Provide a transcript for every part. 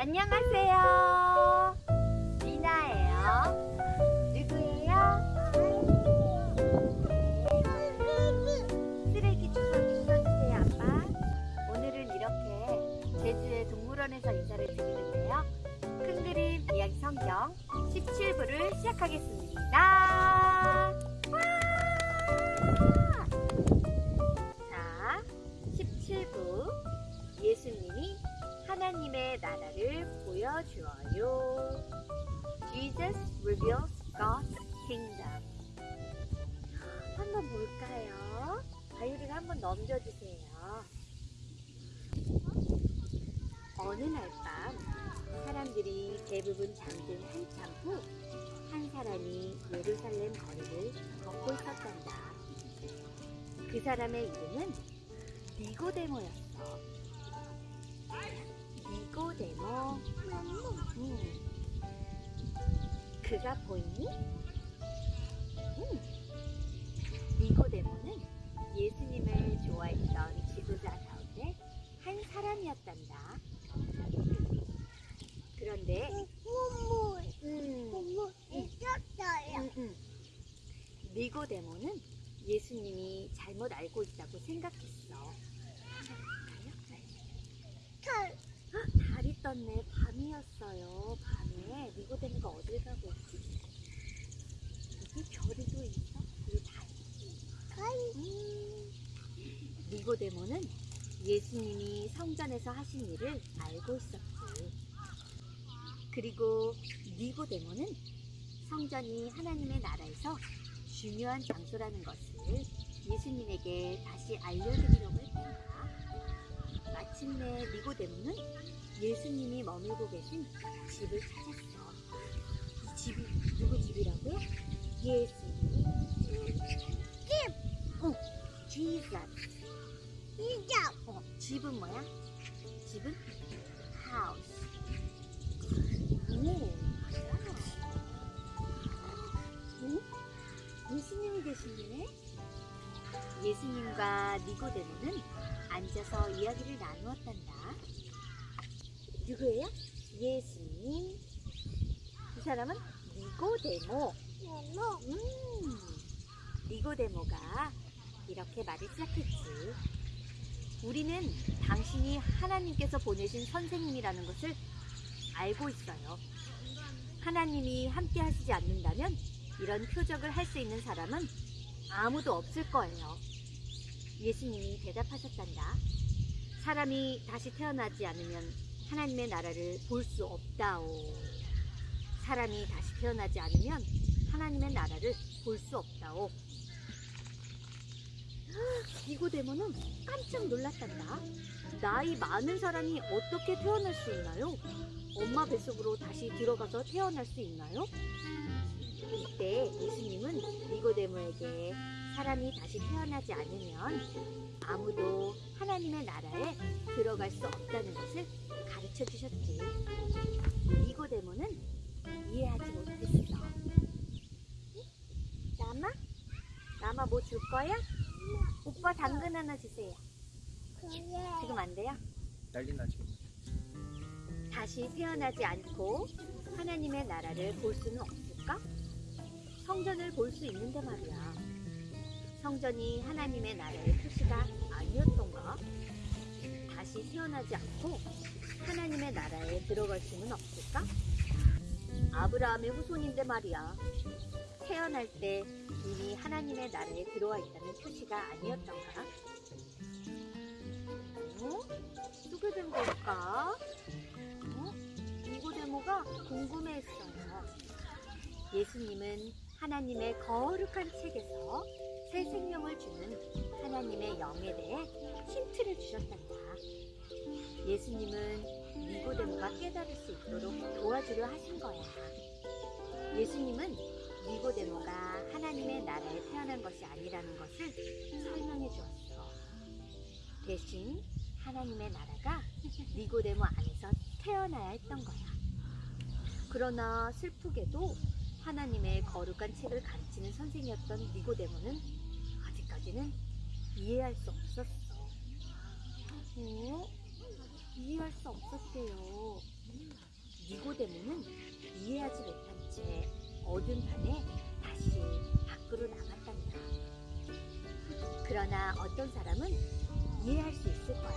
안녕하세요. 리나예요. 누구예요? 쓰레기 주워 주워주세요, 아빠. 오늘은 이렇게 제주의 동물원에서 인사를 드리는데요. 큰 그림 이야기 성경 17부를 시작하겠습니다. Reveals God's kingdom. 한번 볼까요? 바이올을 한번 넘겨주세요. 어느 날 밤 사람들이 대부분 잠든 한참 후 한 사람이 예루살렘 거리를 걷고 있었단다. 그 사람의 이름은 니고데모였어. 니고데모. 음. 그가 보이니? 음. 니고데모는 예수님을 좋아했던 지도자 가운데 한 사람이었단다. 그런데 음, 음, 음. 니고데모는 예수님이 잘못 알고 있다고 생각했어. 헉, 달이 떴네. 밤이었어요. 밤에 니고데모가 어딜 가고 있지? 여기 별이도 있어? 여기 다 있지? 음. 니고데모는 예수님이 성전에서 하신 일을 알고 있었지. 그리고 니고데모는 성전이 하나님의 나라에서 중요한 장소라는 것을 예수님에게 다시 알려드리려고 했단다. 마침내 니고데모는 예수님이 머물고 계신 집을 찾았어. 이 집이 누구 집이라고요? 예수님 집. 어, Jesus. 어, 집은 뭐야? 집은 house. 오? 예수님이 계시네. 예수님과 니고데모는 앉아서 이야기를 나누었단다. 누구예요? 예수님. 이 사람은 니고데모. 음, 니고데모가 이렇게 말을 시작했지. 우리는 당신이 하나님께서 보내신 선생님이라는 것을 알고 있어요. 하나님이 함께 하시지 않는다면 이런 표적을 할 수 있는 사람은 아무도 없을 거예요. 예수님이 대답하셨단다. 사람이 다시 태어나지 않으면 하나님의 나라를 볼 수 없다오. 사람이 다시 태어나지 않으면 하나님의 나라를 볼 수 없다오. 니고데모는 깜짝 놀랐단다. 나이 많은 사람이 어떻게 태어날 수 있나요? 엄마 뱃속으로 다시 들어가서 태어날 수 있나요? 이때 예수님은 니고데모에게 사람이 다시 태어나지 않으면 아무도 하나님의 나라에 들어갈 수 없다는 것을 가르쳐 주셨지. 니고데모는 이해하지 못했어. 나마? 나마 뭐줄 거야? 오빠 당근 하나 주세요. 지금 안 돼요? 난리 나지. 다시 태어나지 않고 하나님의 나라를 볼 수는 없을까? 성전을 볼 수 있는데 말이야. 성전이 하나님의 나라의 표시가 아니었던가? 다시 태어나지 않고 하나님의 나라에 들어갈 수는 없을까? 아브라함의 후손인데 말이야. 태어날 때 이미 하나님의 나라에 들어와 있다는 표시가 아니었던가? 어? 어떻게 된 걸까? 어? 니고데모가 궁금해했어요. 예수님은 하나님의 거룩한 책에서 새 생명을 주는 하나님의 영에 대해 힌트를 주셨단다. 예수님은 니고데모가 깨달을 수 있도록 도와주려 하신 거야. 예수님은 니고데모가 하나님의 나라에 태어난 것이 아니라는 것을 설명해 주었어. 대신 하나님의 나라가 니고데모 안에서 태어나야 했던 거야. 그러나 슬프게도 하나님의 거룩한 책을 가르치는 선생이었던 니고데모는 아직까지는 이해할 수 없었어. 어? 이해할 수 없었대요. 니고데모는 이해하지 못한 채 어두운 밤에 다시 밖으로 나갔단다. 그러나 어떤 사람은 이해할 수 있을 거야.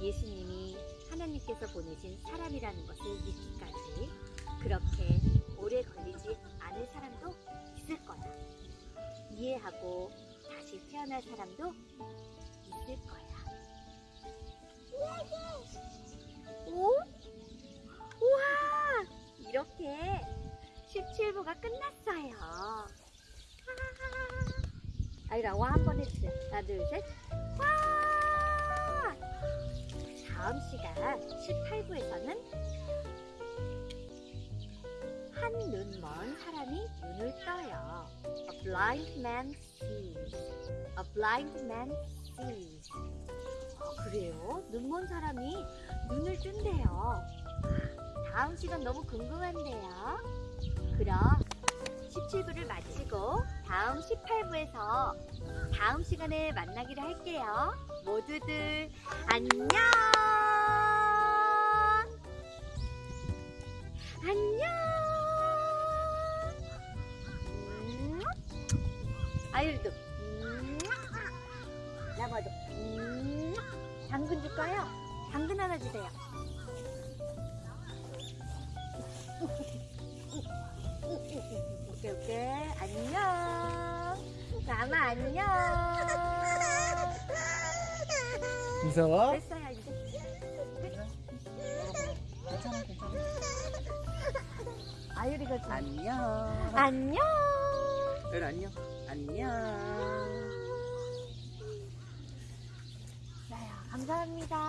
예수님이 하나님께서 보내신 사람이라는 것을 믿기까지 그렇게 오래 걸리지 않을 사람도 있을 거야. 이해하고 다시 태어날 사람도 있을 거야. 17부가 끝났어요. 아. 아이라 와 한 번 해주세요. 하나, 둘, 셋. 와! 다음 시간 18부에서는 한 눈 먼 사람이 눈을 떠요. A blind man sees. A blind man sees. 아, 그래요? 눈 먼 사람이 눈을 뜬대요. 다음 시간 너무 궁금한데요. 그럼 17부를 마치고 다음 18부에서 다음 시간에 만나기로 할게요. 모두들 안녕! 안녕! 음. 아율도 음. 나봐도 음. 당근 줄까요? 당근 하나 주세요. 나마 안녕. 무서워? 됐어요 이제. 괜찮아 괜찮아 아유리가 좀. 안녕 안녕. 별 안녕 안녕 나야 감사합니다.